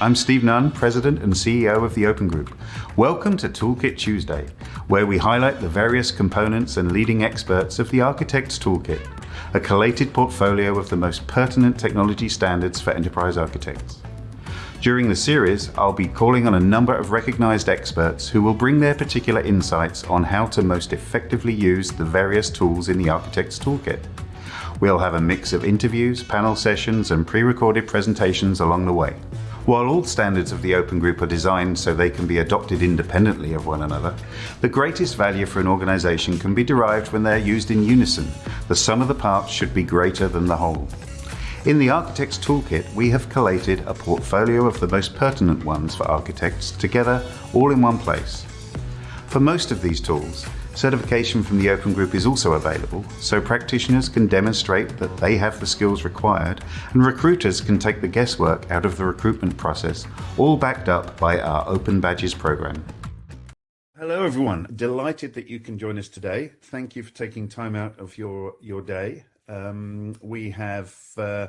I'm Steve Nunn, President and CEO of the Open Group. Welcome to Toolkit Tuesday, where we highlight the various components and leading experts of the Architect's Toolkit, a collated portfolio of the most pertinent technology standards for enterprise architects. During the series, I'll be calling on a number of recognized experts who will bring their particular insights on how to most effectively use the various tools in the Architect's Toolkit. We'll have a mix of interviews, panel sessions, and pre-recorded presentations along the way. While all standards of the Open Group are designed so they can be adopted independently of one another, the greatest value for an organization can be derived when they're used in unison. The sum of the parts should be greater than the whole. In the Architect's Toolkit, we have collated a portfolio of the most pertinent ones for architects together all in one place. For most of these tools, certification from the Open Group is also available, so practitioners can demonstrate that they have the skills required and recruiters can take the guesswork out of the recruitment process, all backed up by our Open Badges program. Hello everyone, delighted that you can join us today. Thank you for taking time out of your, your day um, we have uh,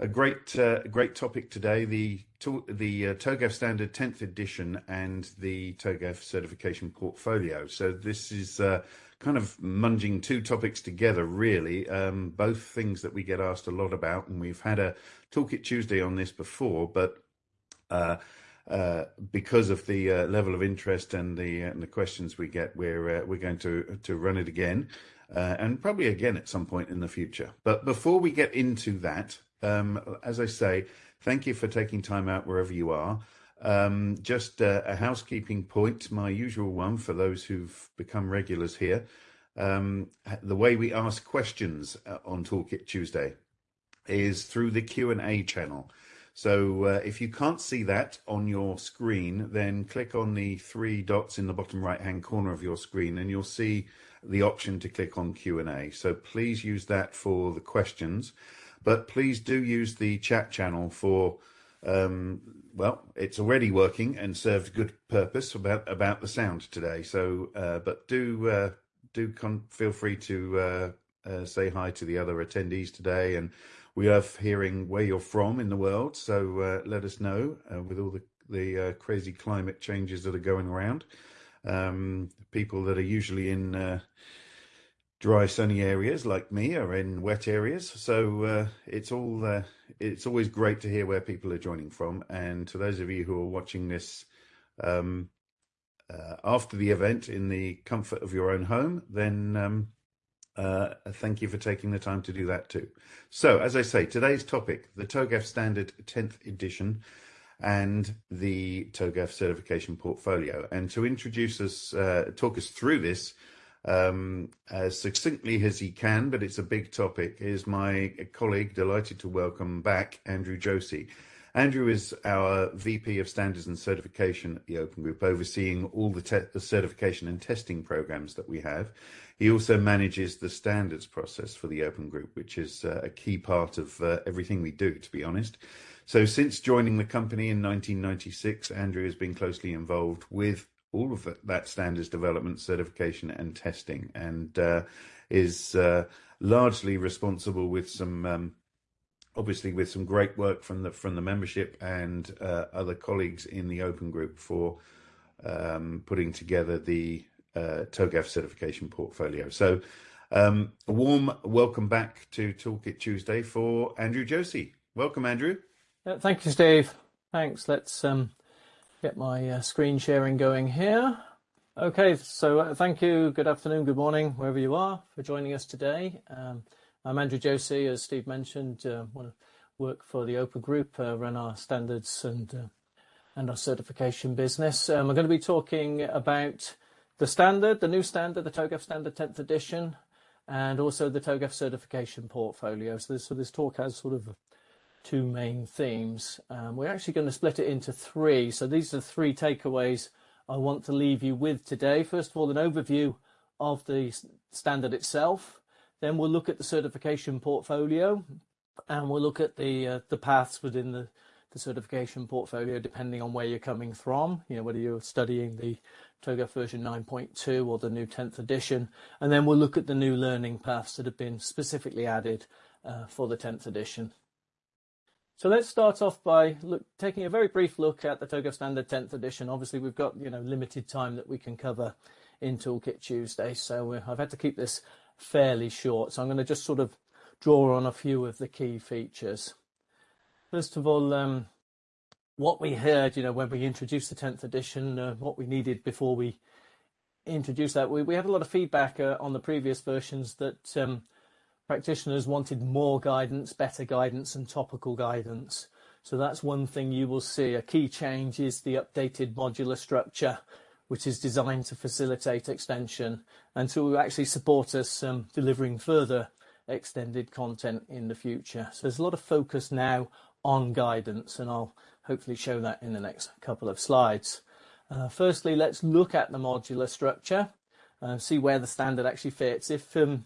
a great uh, great topic today: the the uh, TOGAF Standard 10th edition and the TOGAF certification portfolio. So this is uh, kind of munging two topics together, really. Um, both things that we get asked a lot about, and we've had a Toolkit Tuesday on this before, but. Uh, uh, because of the uh, level of interest and the uh, and the questions we get, we're uh, we're going to to run it again uh, and probably again at some point in the future. But before we get into that, um, as I say, thank you for taking time out wherever you are. Um, just uh, a housekeeping point, my usual one for those who've become regulars here. Um, the way we ask questions uh, on Toolkit Tuesday is through the Q&A channel. So uh, if you can't see that on your screen, then click on the three dots in the bottom right hand corner of your screen and you'll see the option to click on Q&A. So please use that for the questions, but please do use the chat channel for, um, well, it's already working and served good purpose about, about the sound today. So, uh, but do, uh, do feel free to uh, uh, say hi to the other attendees today. And we love hearing where you're from in the world. So uh, let us know uh, with all the, the crazy climate changes that are going around um, people that are usually in dry sunny areas like me are in wet areas so uh, it's all uh, it's always great to hear where people are joining from and to those of you who are watching this um, uh, after the event in the comfort of your own home then um, uh, thank you for taking the time to do that too. So, as I say, today's topic, the TOGAF Standard 10th edition, and the TOGAF certification portfolio. And to introduce us, uh, talk us through this um, as succinctly as he can, but it's a big topic, is my colleague, delighted to welcome back Andrew Josey. Andrew is our VP of Standards and Certification at the Open Group, overseeing all the, the certification and testing programs that we have. He also manages the standards process for the Open Group, which is uh, a key part of uh, everything we do, to be honest. So since joining the company in 1996, Andrew has been closely involved with all of that standards development, certification and testing and uh, is uh, largely responsible with some um, obviously with some great work from the from the membership and uh, other colleagues in the open group for um, putting together the uh, TOGAF certification portfolio. So um, a warm welcome back to Toolkit Tuesday for Andrew Josey. Welcome, Andrew. Uh, thank you, Steve. Thanks. Let's um, get my uh, screen sharing going here. Okay, so uh, thank you. Good afternoon, good morning, wherever you are, for joining us today. Um, I'm Andrew Josey, as Steve mentioned. Uh, work for the Open Group, uh, run our standards and uh, and our certification business. Um, we're going to be talking about the standard, the new standard, the TOGAF Standard 10th edition, and also the TOGAF certification portfolio. So this, so this talk has sort of two main themes. Um, we're actually going to split it into three. So these are three takeaways I want to leave you with today. First of all, an overview of the standard itself. Then we'll look at the certification portfolio and we'll look at the uh, the paths within the, the certification portfolio depending on where you're coming from, you know, whether you're studying the TOGAF version 9.2 or the new 10th edition. And then we'll look at the new learning paths that have been specifically added uh, for the 10th edition. So let's start off by look, taking a very brief look at the TOGAF Standard 10th edition. Obviously, we've got you know limited time that we can cover in Toolkit Tuesday, so I've had to keep this fairly short. So I'm going to just sort of draw on a few of the key features. First of all, um, what we heard, you know, when we introduced the 10th edition, uh, what we needed before we introduced that, we, we had a lot of feedback uh, on the previous versions that um, practitioners wanted more guidance, better guidance and topical guidance. So that's one thing you will see. A key change is the updated modular structure, which is designed to facilitate extension and to actually support us um, delivering further extended content in the future. So there's a lot of focus now on guidance and I'll hopefully show that in the next couple of slides. Uh, firstly, let's look at the modular structure and see where the standard actually fits. If um,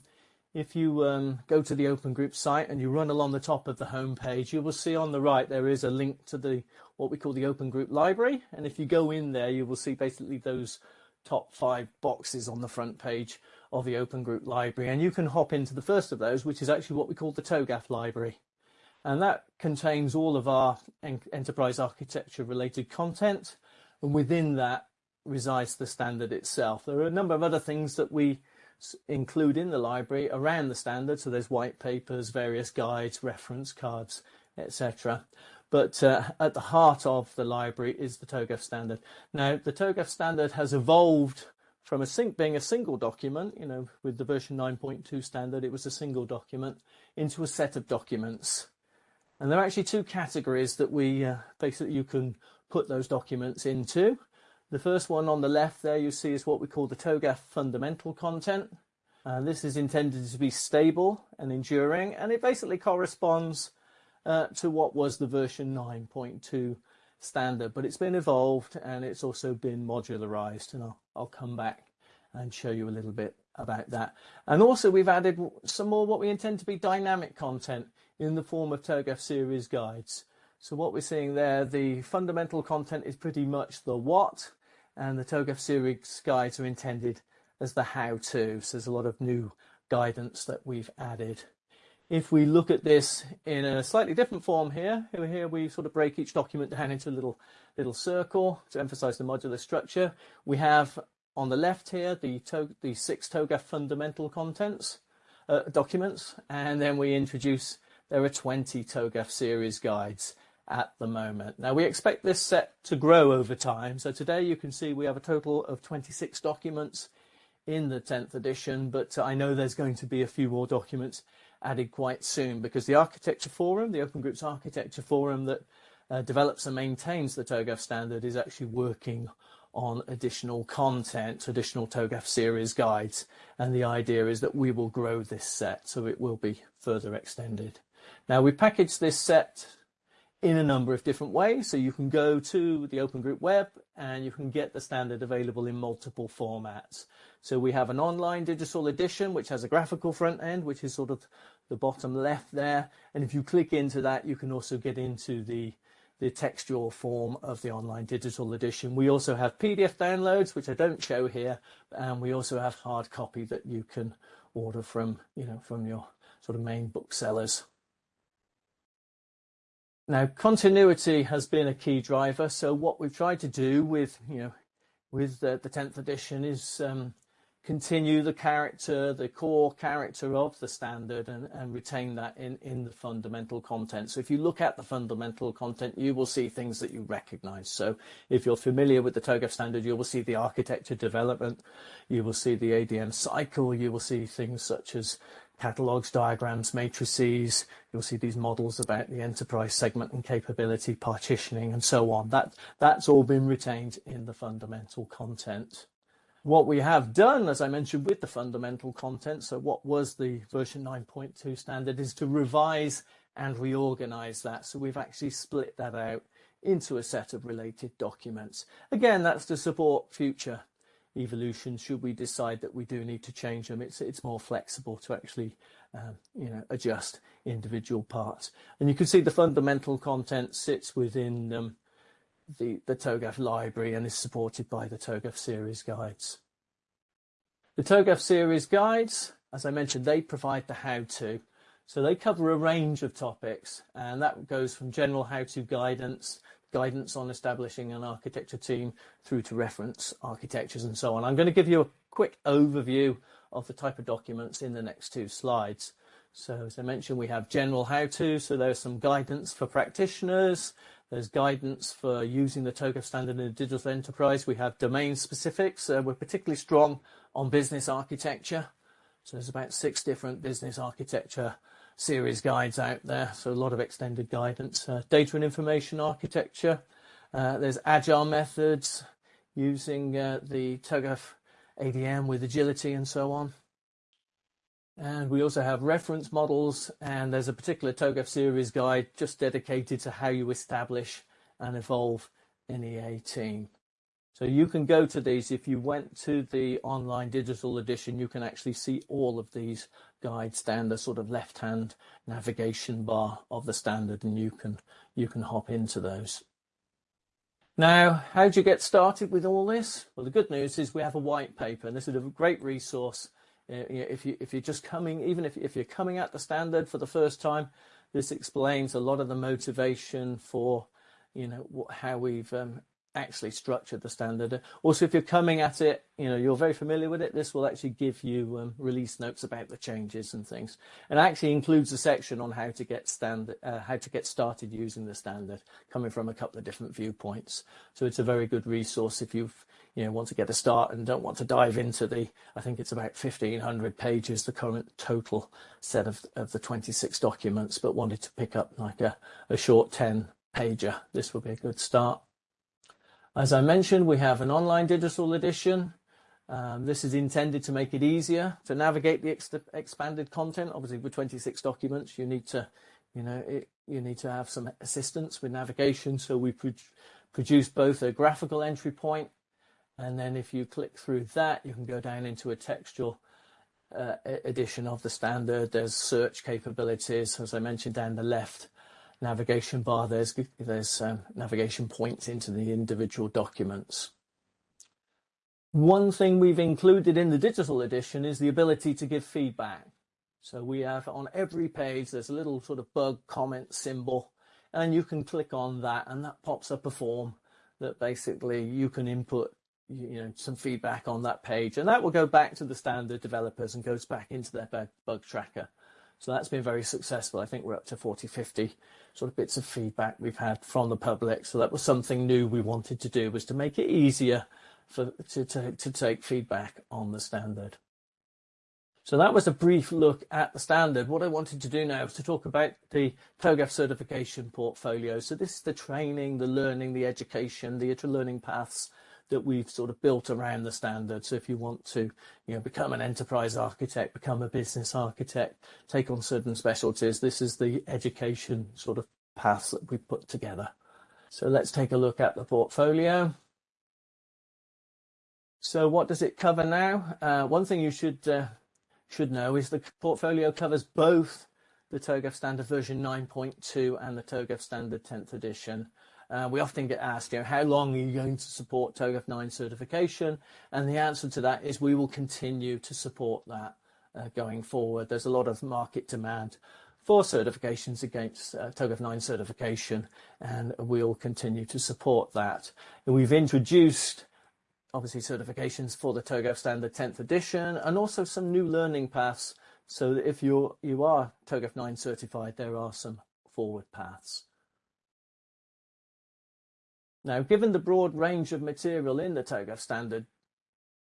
if you um, go to the Open Group site and you run along the top of the home page, you will see on the right there is a link to the what we call the Open Group library. And if you go in there, you will see basically those top five boxes on the front page of the Open Group library. And you can hop into the first of those, which is actually what we call the TOGAF library. And that contains all of our en enterprise architecture related content. And within that resides the standard itself. There are a number of other things that we include in the library around the standard. So there's white papers, various guides, reference cards, etc. But uh, at the heart of the library is the TOGAF standard. Now, the TOGAF standard has evolved from a sync being a single document, you know, with the version 9.2 standard, it was a single document, into a set of documents. And there are actually two categories that we uh, basically you can put those documents into. The first one on the left there you see is what we call the TOGAF fundamental content. Uh, this is intended to be stable and enduring, and it basically corresponds uh, to what was the version 9.2 standard, but it's been evolved and it's also been modularized, and I'll, I'll come back and show you a little bit about that. And also we've added some more what we intend to be dynamic content in the form of TOGAF series guides. So what we're seeing there, the fundamental content is pretty much the what, and the TOGAF series guides are intended as the how-to. So there's a lot of new guidance that we've added. If we look at this in a slightly different form here, here we sort of break each document down into a little, little circle to emphasize the modular structure. We have on the left here the, the six TOGAF fundamental contents uh, documents, and then we introduce, there are 20 TOGAF series guides at the moment. Now we expect this set to grow over time. So today you can see we have a total of 26 documents in the 10th edition, but I know there's going to be a few more documents added quite soon because the Architecture Forum, the Open Groups Architecture Forum that uh, develops and maintains the TOGAF standard is actually working on additional content, additional TOGAF series guides. And the idea is that we will grow this set so it will be further extended. Now we packaged this set in a number of different ways. So you can go to the Open Group web and you can get the standard available in multiple formats. So we have an online digital edition, which has a graphical front end, which is sort of the bottom left there. And if you click into that, you can also get into the, the textual form of the online digital edition. We also have PDF downloads, which I don't show here. And we also have hard copy that you can order from, you know, from your sort of main booksellers. Now, continuity has been a key driver. So what we've tried to do with, you know, with the, the 10th edition is um, continue the character, the core character of the standard and, and retain that in, in the fundamental content. So if you look at the fundamental content, you will see things that you recognize. So if you're familiar with the TOGAF standard, you will see the architecture development, you will see the ADM cycle, you will see things such as catalogs, diagrams, matrices. You'll see these models about the enterprise segment and capability partitioning and so on. That, that's all been retained in the fundamental content. What we have done, as I mentioned, with the fundamental content, so what was the version 9.2 standard, is to revise and reorganize that. So we've actually split that out into a set of related documents. Again, that's to support future evolution should we decide that we do need to change them? It's it's more flexible to actually um, you know adjust individual parts. And you can see the fundamental content sits within um, the the TOGAF library and is supported by the TOGAF series guides. The TOGAF series guides as I mentioned they provide the how-to. So they cover a range of topics, and that goes from general how-to guidance, guidance on establishing an architecture team, through to reference architectures and so on. I'm going to give you a quick overview of the type of documents in the next two slides. So as I mentioned, we have general how-to, so there's some guidance for practitioners, there's guidance for using the TOGAF standard in a digital enterprise. We have domain specifics. Uh, we're particularly strong on business architecture. So there's about six different business architecture series guides out there. So a lot of extended guidance. Uh, data and information architecture. Uh, there's agile methods using uh, the TOGAF ADM with agility and so on. And we also have reference models, and there's a particular TOGAF series guide just dedicated to how you establish and evolve an EA team. So you can go to these. If you went to the online digital edition, you can actually see all of these guides down the sort of left-hand navigation bar of the standard, and you can you can hop into those. Now, how do you get started with all this? Well, the good news is we have a white paper, and this is a great resource uh, if you if you're just coming, even if if you're coming at the standard for the first time, this explains a lot of the motivation for, you know, how we've um, actually structured the standard. Also, if you're coming at it, you know, you're very familiar with it, this will actually give you um, release notes about the changes and things. And actually includes a section on how to get standard, uh, how to get started using the standard, coming from a couple of different viewpoints. So it's a very good resource if you've, you know, want to get a start and don't want to dive into the, I think it's about 1500 pages, the current total set of, of the 26 documents, but wanted to pick up like a, a short 10 pager. This would be a good start. As I mentioned, we have an online digital edition. Um, this is intended to make it easier to navigate the ex expanded content. Obviously, with 26 documents, you need to, you know, it, you need to have some assistance with navigation. So we pro produce both a graphical entry point, and then if you click through that, you can go down into a textual uh, edition of the standard. There's search capabilities, as I mentioned down the left navigation bar, there's, there's um, navigation points into the individual documents. One thing we've included in the digital edition is the ability to give feedback. So we have on every page, there's a little sort of bug comment symbol, and you can click on that and that pops up a form that basically you can input you know some feedback on that page and that will go back to the standard developers and goes back into their bug, tracker that's been very successful. I think we're up to 40, 50 sort of bits of feedback we've had from the public. So that was something new we wanted to do was to make it easier for to take feedback on the standard. So that was a brief look at the standard. What I wanted to do now is to talk about the TOGAF certification portfolio. So this is the training, the learning, the education, the learning paths that we've sort of built around the standard. So if you want to, you know, become an enterprise architect, become a business architect, take on certain specialties, this is the education sort of path that we put together. So let's take a look at the portfolio. So what does it cover now? Uh, one thing you should uh, should know is the portfolio covers both the TOGAF standard version 9.2 and the TOGAF standard 10th edition. Uh, we often get asked, you know, how long are you going to support TOGAF 9 certification? And the answer to that is we will continue to support that uh, going forward. There's a lot of market demand for certifications against uh, TOGAF 9 certification, and we'll continue to support that. And we've introduced obviously certifications for the TOGAF standard 10th edition and also some new learning paths so that if you're, you are TOGAF 9 certified, there are some forward paths. Now, given the broad range of material in the TOGAF standard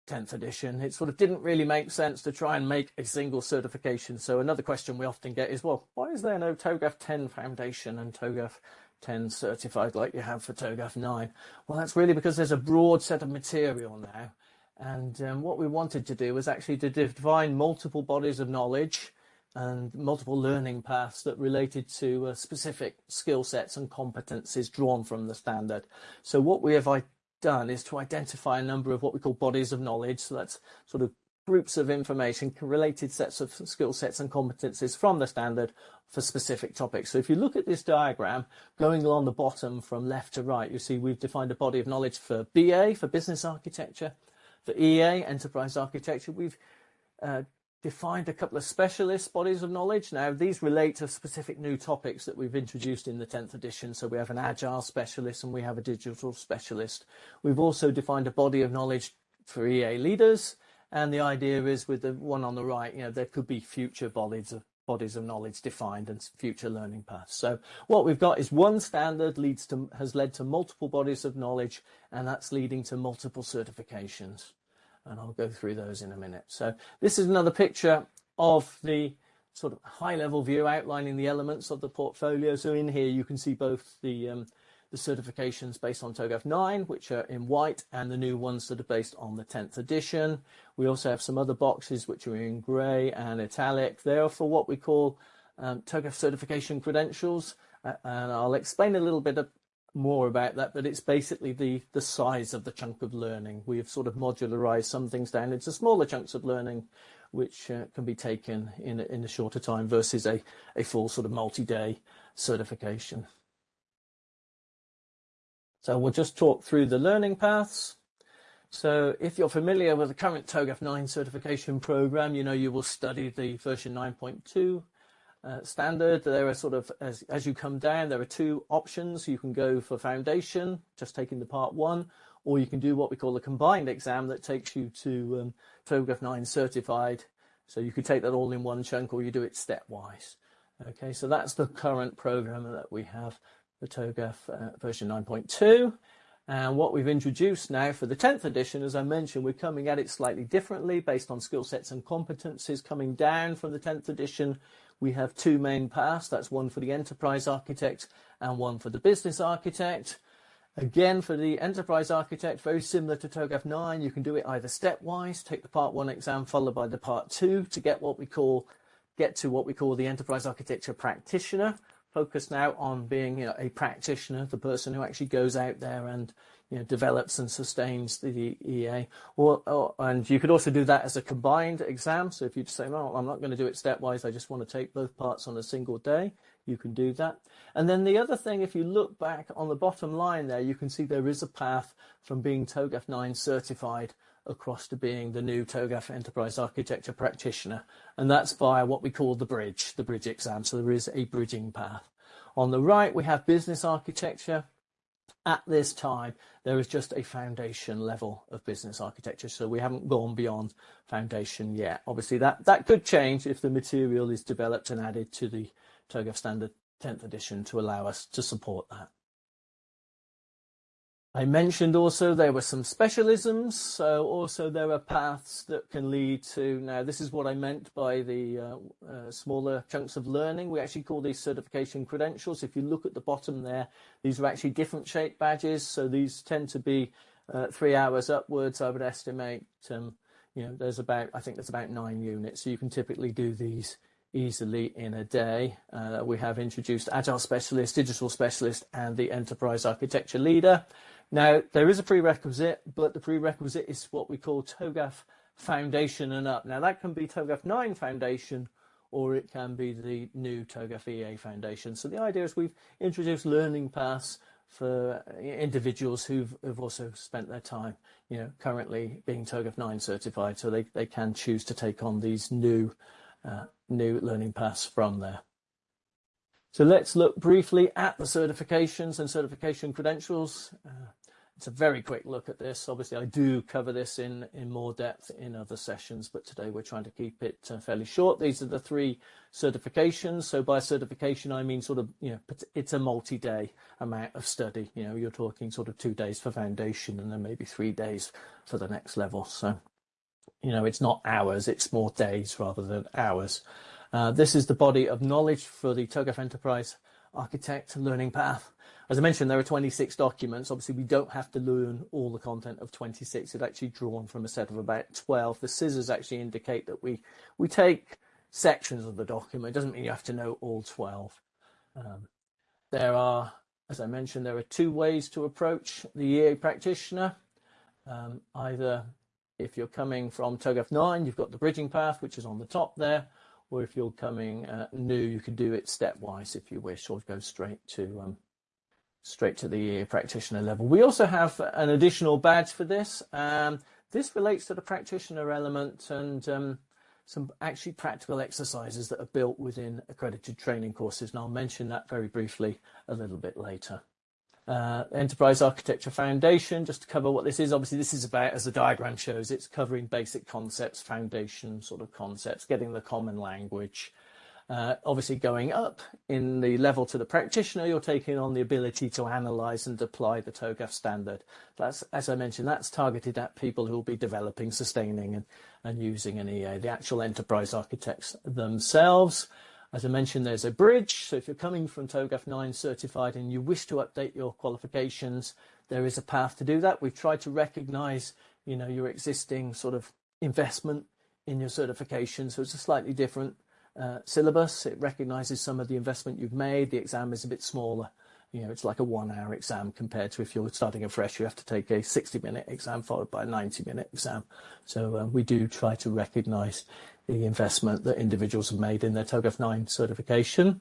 10th edition, it sort of didn't really make sense to try and make a single certification. So another question we often get is, well, why is there no TOGAF 10 Foundation and TOGAF 10 certified like you have for TOGAF 9? Well, that's really because there's a broad set of material now. And um, what we wanted to do was actually to define multiple bodies of knowledge and multiple learning paths that related to uh, specific skill sets and competencies drawn from the standard. So what we have done is to identify a number of what we call bodies of knowledge. So that's sort of groups of information, related sets of skill sets and competencies from the standard for specific topics. So if you look at this diagram, going along the bottom from left to right, you see we've defined a body of knowledge for BA, for business architecture, for EA, enterprise architecture. We've uh, defined a couple of specialist bodies of knowledge. Now, these relate to specific new topics that we've introduced in the 10th edition. So we have an agile specialist and we have a digital specialist. We've also defined a body of knowledge for EA leaders. And the idea is with the one on the right, you know, there could be future bodies of bodies of knowledge defined and future learning paths. So what we've got is one standard leads to has led to multiple bodies of knowledge and that's leading to multiple certifications and I'll go through those in a minute. So this is another picture of the sort of high level view outlining the elements of the portfolio. So in here you can see both the um, the certifications based on TOGAF 9, which are in white, and the new ones that are based on the 10th edition. We also have some other boxes which are in grey and italic. They are for what we call um, TOGAF certification credentials, uh, and I'll explain a little bit of, more about that, but it's basically the, the size of the chunk of learning. We have sort of modularized some things down into smaller chunks of learning, which uh, can be taken in a, in a shorter time versus a, a full sort of multi-day certification. So we'll just talk through the learning paths. So if you're familiar with the current TOGAF 9 certification program, you know you will study the version 9.2 uh, standard. There are sort of, as, as you come down, there are two options. You can go for foundation, just taking the part one, or you can do what we call a combined exam that takes you to um, TOGAF 9 certified. So you could take that all in one chunk or you do it stepwise. Okay, so that's the current program that we have, the TOGAF uh, version 9.2. And what we've introduced now for the 10th edition, as I mentioned, we're coming at it slightly differently based on skill sets and competencies coming down from the 10th edition we have two main paths. That's one for the enterprise architect and one for the business architect. Again, for the enterprise architect, very similar to TOGAF 9, you can do it either stepwise, take the part one exam followed by the part two to get what we call, get to what we call the enterprise architecture practitioner. Focus now on being you know, a practitioner, the person who actually goes out there and you know, develops and sustains the EA. Or, or, and you could also do that as a combined exam. So if you say, well, I'm not going to do it stepwise, I just want to take both parts on a single day, you can do that. And then the other thing, if you look back on the bottom line there, you can see there is a path from being TOGAF 9 certified across to being the new TOGAF Enterprise Architecture Practitioner. And that's via what we call the bridge, the bridge exam. So there is a bridging path. On the right, we have business architecture at this time, there is just a foundation level of business architecture. So we haven't gone beyond foundation yet. Obviously, that, that could change if the material is developed and added to the TOGAF standard 10th edition to allow us to support that. I mentioned also there were some specialisms, so also there are paths that can lead to, now this is what I meant by the uh, uh, smaller chunks of learning. We actually call these certification credentials. If you look at the bottom there, these are actually different shaped badges, so these tend to be uh, three hours upwards, I would estimate. Um, you know, there's about, I think there's about nine units, so you can typically do these easily in a day. Uh, we have introduced Agile Specialist, Digital Specialist, and the Enterprise Architecture Leader. Now, there is a prerequisite, but the prerequisite is what we call TOGAF Foundation and up. Now, that can be TOGAF 9 Foundation, or it can be the new TOGAF EA Foundation. So the idea is we've introduced learning paths for individuals who've, who've also spent their time, you know, currently being TOGAF 9 certified, so they, they can choose to take on these new, uh, new learning paths from there. So let's look briefly at the certifications and certification credentials. Uh, it's a very quick look at this. Obviously, I do cover this in, in more depth in other sessions, but today we're trying to keep it uh, fairly short. These are the three certifications. So by certification, I mean sort of, you know, it's a multi-day amount of study. You know, you're talking sort of two days for foundation and then maybe three days for the next level. So, you know, it's not hours, it's more days rather than hours. Uh, this is the body of knowledge for the TOGAF Enterprise Architect Learning Path. As I mentioned, there are 26 documents. Obviously, we don't have to learn all the content of 26. It's actually drawn from a set of about 12. The scissors actually indicate that we, we take sections of the document. It doesn't mean you have to know all 12. Um, there are, as I mentioned, there are two ways to approach the EA practitioner. Um, either if you're coming from TOGAF 9, you've got the bridging path, which is on the top there, or if you're coming uh, new, you can do it stepwise if you wish, or go straight to um, straight to the practitioner level. We also have an additional badge for this. Um, this relates to the practitioner element and um, some actually practical exercises that are built within accredited training courses, and I'll mention that very briefly a little bit later. Uh, Enterprise Architecture Foundation, just to cover what this is. Obviously, this is about, as the diagram shows, it's covering basic concepts, foundation sort of concepts, getting the common language, uh, obviously, going up in the level to the practitioner, you're taking on the ability to analyze and apply the TOGAF standard. That's, as I mentioned, that's targeted at people who will be developing, sustaining, and, and using an EA, the actual enterprise architects themselves. As I mentioned, there's a bridge. So if you're coming from TOGAF 9 certified and you wish to update your qualifications, there is a path to do that. We've tried to recognize, you know, your existing sort of investment in your certification. So it's a slightly different syllabus. It recognises some of the investment you've made. The exam is a bit smaller. You know, it's like a one-hour exam compared to if you're starting afresh, you have to take a 60-minute exam followed by a 90-minute exam. So uh, we do try to recognise the investment that individuals have made in their TOGAF 9 certification.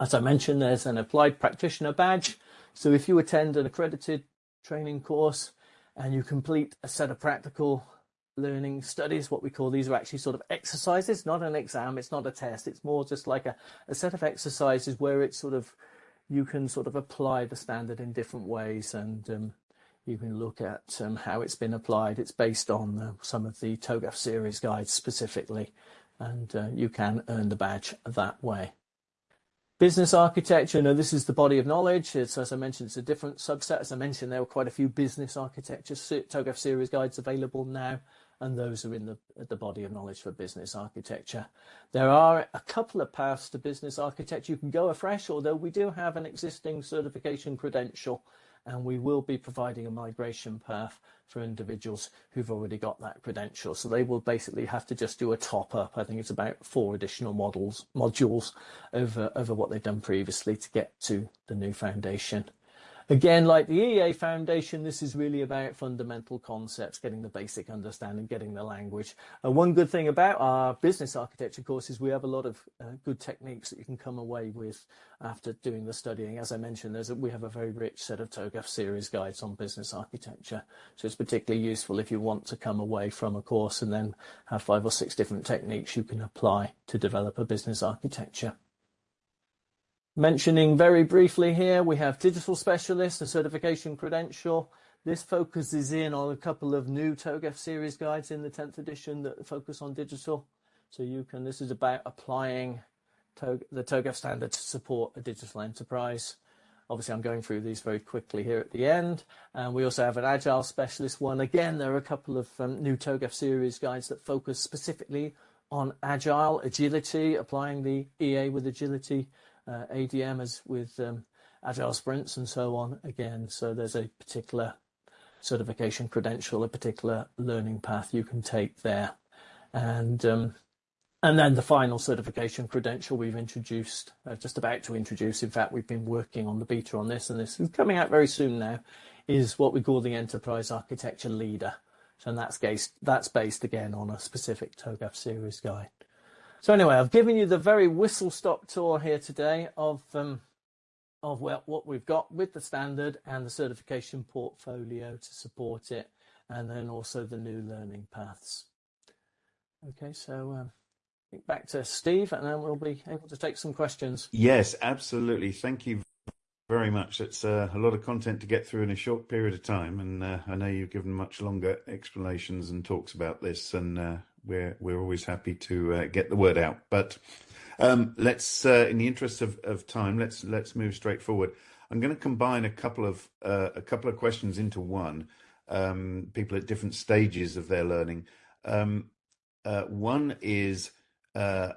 As I mentioned, there's an applied practitioner badge. So if you attend an accredited training course and you complete a set of practical learning studies, what we call these are actually sort of exercises, not an exam, it's not a test, it's more just like a, a set of exercises where it's sort of, you can sort of apply the standard in different ways and um, you can look at um, how it's been applied. It's based on uh, some of the TOGAF series guides specifically, and uh, you can earn the badge that way. Business architecture, now this is the body of knowledge. It's, as I mentioned, it's a different subset. As I mentioned, there were quite a few business architecture TOGAF series guides available now, and those are in the, the body of knowledge for business architecture. There are a couple of paths to business architecture. You can go afresh, although we do have an existing certification credential and we will be providing a migration path for individuals who've already got that credential. So they will basically have to just do a top up. I think it's about four additional models modules over over what they've done previously to get to the new foundation. Again, like the EA Foundation, this is really about fundamental concepts, getting the basic understanding, getting the language. Uh, one good thing about our business architecture course is we have a lot of uh, good techniques that you can come away with after doing the studying. As I mentioned, there's a, we have a very rich set of TOGAF series guides on business architecture. So it's particularly useful if you want to come away from a course and then have five or six different techniques you can apply to develop a business architecture. Mentioning very briefly here, we have digital specialist, a certification credential. This focuses in on a couple of new TOGAF series guides in the 10th edition that focus on digital. So you can, this is about applying the TOGAF standard to support a digital enterprise. Obviously, I'm going through these very quickly here at the end. And we also have an Agile specialist one. Again, there are a couple of um, new TOGAF series guides that focus specifically on Agile, agility, applying the EA with agility ADM as with um, agile sprints and so on again. So there's a particular certification credential, a particular learning path you can take there. And um, and then the final certification credential we've introduced, uh, just about to introduce, in fact, we've been working on the beta on this, and this is coming out very soon now, is what we call the Enterprise Architecture Leader. So that's based, that's based again on a specific TOGAF series guide. So anyway, I've given you the very whistle-stop tour here today of um, of what we've got with the standard and the certification portfolio to support it, and then also the new learning paths. Okay, so um, back to Steve, and then we'll be able to take some questions. Yes, absolutely. Thank you very much. It's uh, a lot of content to get through in a short period of time, and uh, I know you've given much longer explanations and talks about this, and uh, we're we're always happy to uh, get the word out. But um, let's, uh, in the interest of, of time, let's let's move straight forward. I'm going to combine a couple of uh, a couple of questions into one. Um, people at different stages of their learning. Um, uh, one is uh,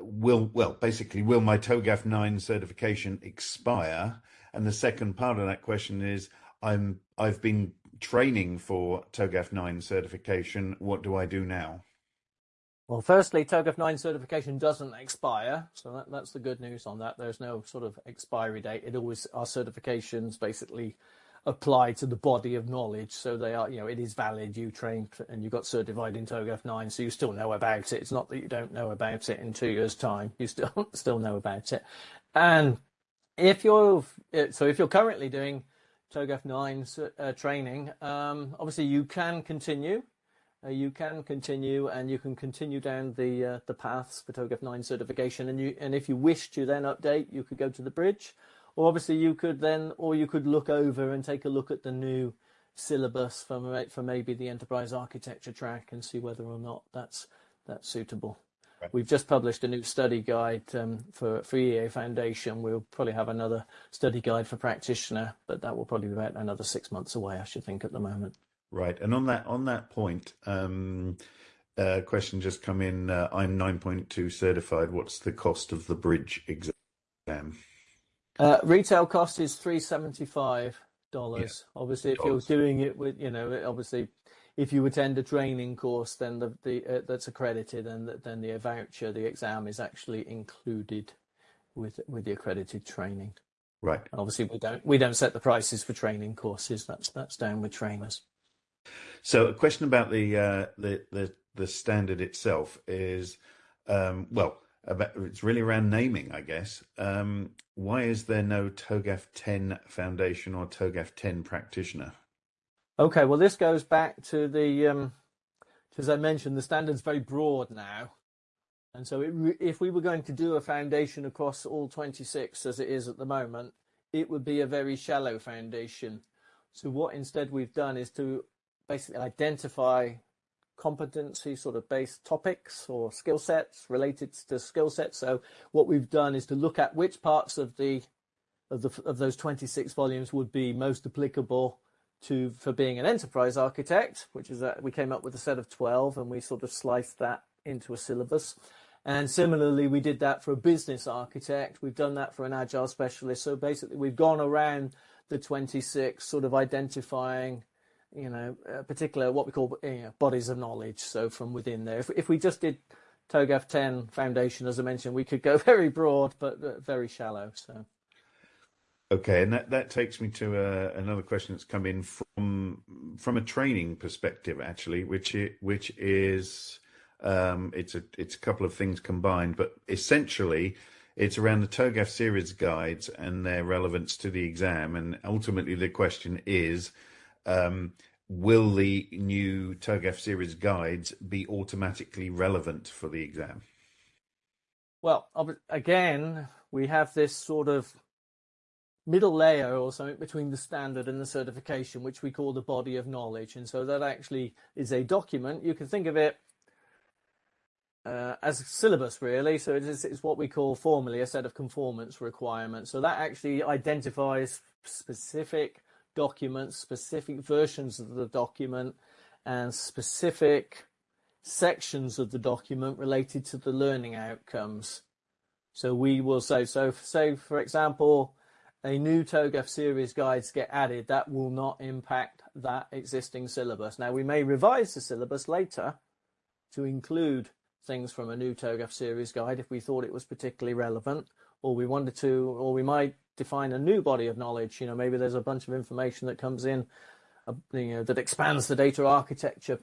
will well basically will my TOGAF nine certification expire? And the second part of that question is I'm I've been training for TOGAF 9 certification, what do I do now? Well, firstly, TOGAF 9 certification doesn't expire, so that, that's the good news on that. There's no sort of expiry date. It always our certifications basically apply to the body of knowledge, so they are, you know, it is valid. You trained and you got certified in TOGAF 9, so you still know about it. It's not that you don't know about it in two years' time. You still still know about it, and if you're so if you're currently doing TOGAF 9 uh, training. Um, obviously, you can continue uh, you can continue and you can continue down the uh, the paths for TOGAF 9 certification and you and if you wish to then update you could go to the bridge or obviously you could then or you could look over and take a look at the new syllabus for, for maybe the enterprise architecture track and see whether or not that's that's suitable. We've just published a new study guide um, for, for EA Foundation. We'll probably have another study guide for practitioner, but that will probably be about another six months away, I should think, at the moment. Right, and on that on that point, um, uh, question just come in. Uh, I'm 9.2 certified. What's the cost of the bridge exam? Uh, retail cost is 375 dollars. Yeah. Obviously, if dollars. you're doing it with, you know, obviously, if you attend a training course, then the the uh, that's accredited, and then the voucher, the exam is actually included with with the accredited training. Right. And obviously, we don't we don't set the prices for training courses. That's that's down with trainers. So a question about the uh, the, the the standard itself is, um, well, about, it's really around naming, I guess. Um, why is there no TOGAF 10 Foundation or TOGAF 10 practitioner? Okay, well, this goes back to the, um, as I mentioned, the standard's very broad now. And so it, if we were going to do a foundation across all 26 as it is at the moment, it would be a very shallow foundation. So what instead we've done is to basically identify competency sort of based topics or skill sets related to skill sets. So what we've done is to look at which parts of the of the of those 26 volumes would be most applicable to for being an enterprise architect, which is that we came up with a set of 12 and we sort of sliced that into a syllabus. And similarly, we did that for a business architect. We've done that for an agile specialist. So basically, we've gone around the 26, sort of identifying you know, particular what we call you know, bodies of knowledge. So from within there, if, if we just did TOGAF 10 foundation, as I mentioned, we could go very broad, but very shallow. So. Okay, and that, that takes me to uh, another question that's come in from from a training perspective, actually, which it, which is um, it's a it's a couple of things combined, but essentially it's around the TOGAF series guides and their relevance to the exam, and ultimately the question is um, will the new TOGAF series guides be automatically relevant for the exam? Well, again, we have this sort of middle layer or something between the standard and the certification, which we call the body of knowledge. And so that actually is a document. You can think of it uh, as a syllabus, really. So it is, it's what we call formally a set of conformance requirements. So that actually identifies specific documents, specific versions of the document, and specific sections of the document related to the learning outcomes. So we will say, so say for example, a new TOGAF series guides get added, that will not impact that existing syllabus. Now we may revise the syllabus later to include things from a new TOGAF series guide if we thought it was particularly relevant, or we wanted to, or we might define a new body of knowledge. You know, maybe there's a bunch of information that comes in, uh, you know, that expands the data architecture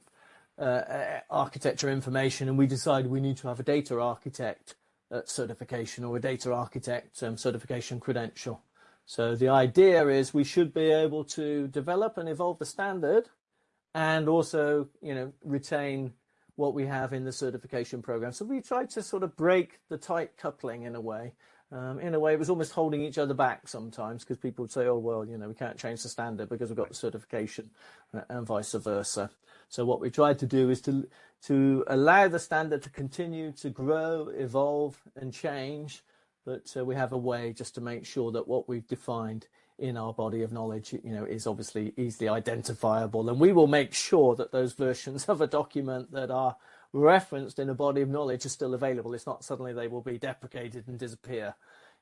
uh, architecture information, and we decide we need to have a data architect uh, certification or a data architect um, certification credential. So the idea is we should be able to develop and evolve the standard, and also, you know, retain what we have in the certification program. So we tried to sort of break the tight coupling in a way um, in a way, it was almost holding each other back sometimes because people would say, oh, well, you know, we can't change the standard because we've got the certification uh, and vice versa. So what we tried to do is to, to allow the standard to continue to grow, evolve and change, but uh, we have a way just to make sure that what we've defined in our body of knowledge, you know, is obviously easily identifiable. And we will make sure that those versions of a document that are referenced in a body of knowledge are still available. It's not suddenly they will be deprecated and disappear.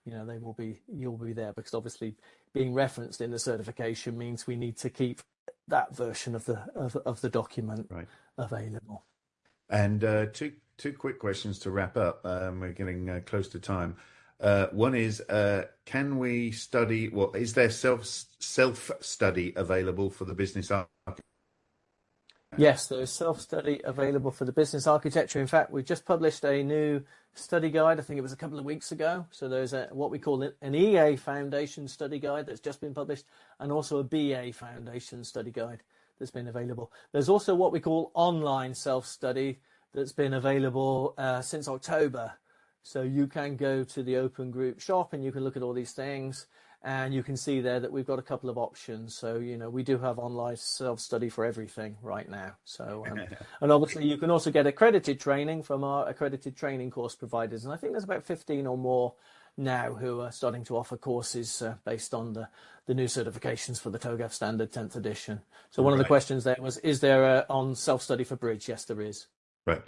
You know, they will be, you'll be there because obviously being referenced in the certification means we need to keep that version of the of, of the document right. available. And uh, two two quick questions to wrap up. Um, we're getting uh, close to time. Uh, one is, uh, can we study? Well, is there self self study available for the business architecture? Yes, there is self-study available for the business architecture. In fact, we just published a new study guide. I think it was a couple of weeks ago. So there's a, what we call an EA Foundation study guide that's just been published and also a BA Foundation study guide that's been available. There's also what we call online self-study that's been available uh, since October. So you can go to the open group shop and you can look at all these things and you can see there that we've got a couple of options. So, you know, we do have online self-study for everything right now. So, um, and obviously you can also get accredited training from our accredited training course providers. And I think there's about 15 or more now who are starting to offer courses uh, based on the, the new certifications for the TOGAF standard 10th edition. So one right. of the questions there was, is there a, on self-study for bridge? Yes, there is. Right.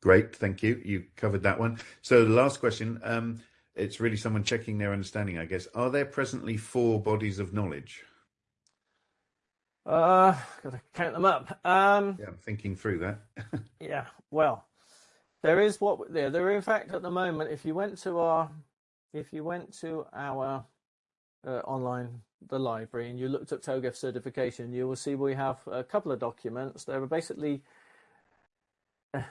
Great. Thank you. You covered that one. So the last question, um, it's really someone checking their understanding, I guess. Are there presently four bodies of knowledge? Uh, gotta count them up. Um, yeah, I'm thinking through that. yeah, well, there is what there. There, in fact, at the moment, if you went to our if you went to our uh, online the library and you looked at TOGAF certification, you will see we have a couple of documents. There are basically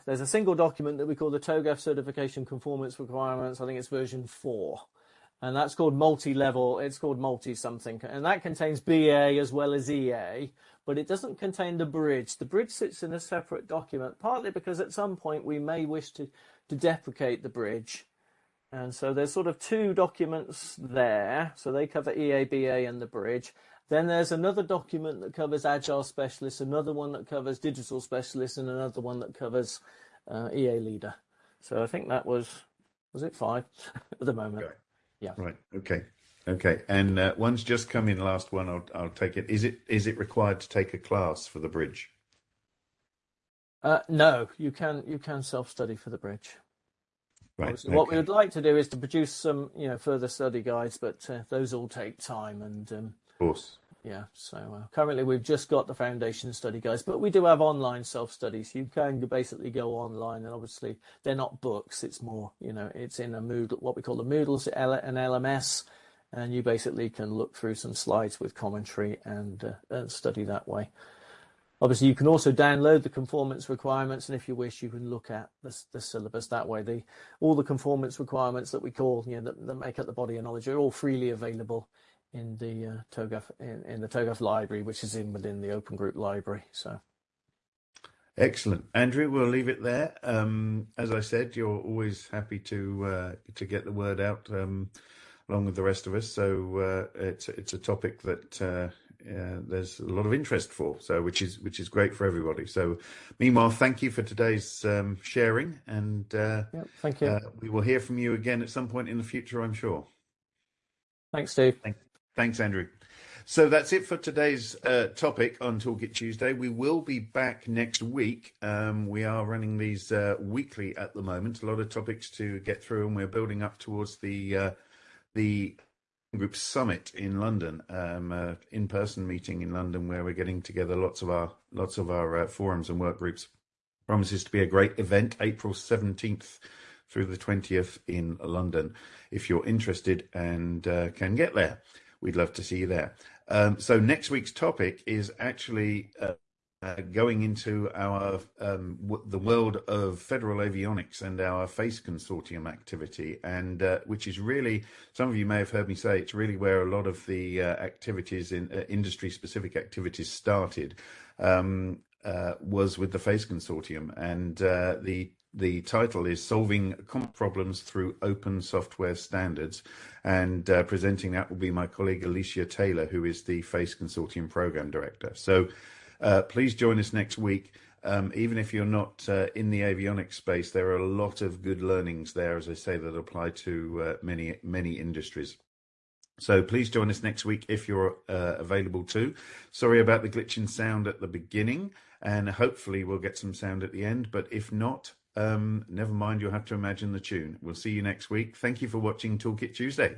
there's a single document that we call the TOGAF certification conformance requirements. I think it's version four, and that's called multi-level. It's called multi something, and that contains BA as well as EA, but it doesn't contain the bridge. The bridge sits in a separate document, partly because at some point we may wish to to deprecate the bridge and so there's sort of two documents there. So they cover EABA and the bridge. Then there's another document that covers Agile Specialists, another one that covers Digital Specialists, and another one that covers uh, EA Leader. So I think that was, was it five at the moment? Okay. Yeah. Right. Okay. Okay. And uh, one's just come in. Last one. I'll I'll take it. Is it is it required to take a class for the bridge? Uh, no, you can you can self study for the bridge. Right. Okay. What we would like to do is to produce some, you know, further study guides, but uh, those all take time. And um, of course, yeah. So uh, currently we've just got the foundation study guys, but we do have online self studies. You can basically go online, and obviously they're not books. It's more, you know, it's in a Moodle, what we call the Moodle, an LMS, and you basically can look through some slides with commentary and, uh, and study that way. Obviously, you can also download the conformance requirements, and if you wish, you can look at the, the syllabus that way. The, all the conformance requirements that we call, you know, that, that make up the body of knowledge are all freely available in the uh, TOGAF in, in, the TOGAF library, which is in within the Open Group library. So, excellent, Andrew. We'll leave it there. Um, as I said, you're always happy to uh, to get the word out um, along with the rest of us. So uh, it's it's a topic that uh, there's a lot of interest for. So which is which is great for everybody. So meanwhile, thank you for today's um, sharing, and uh, yep, thank you. Uh, we will hear from you again at some point in the future, I'm sure. Thanks, Steve. Thank, thanks, Andrew. So that's it for today's uh, topic on Toolkit Tuesday. We will be back next week. Um, we are running these uh, weekly at the moment. A lot of topics to get through, and we're building up towards the uh, the Group Summit in London, um, uh, in-person meeting in London, where we're getting together lots of our lots of our uh, forums and work groups. Promises to be a great event, April seventeenth through the twentieth in London. If you're interested and uh, can get there, we'd love to see you there. Um, so next week's topic is actually uh, uh, going into our um, the world of federal avionics and our FACE consortium activity, and uh, which is really some of you may have heard me say it's really where a lot of the uh, activities in uh, industry specific activities started. Um, uh, was with the FACE consortium, and the the title is Solving Problems Through Open Software Standards. And uh, presenting that will be my colleague Alicia Taylor, who is the FACE Consortium Program Director. So uh, please join us next week. Um, even if you're not uh, in the avionics space, there are a lot of good learnings there, as I say, that apply to uh, many, many industries. So please join us next week if you're uh, available too. Sorry about the glitch in sound at the beginning, and hopefully we'll get some sound at the end. But if not, um, never mind, you'll have to imagine the tune. We'll see you next week. Thank you for watching Toolkit Tuesday.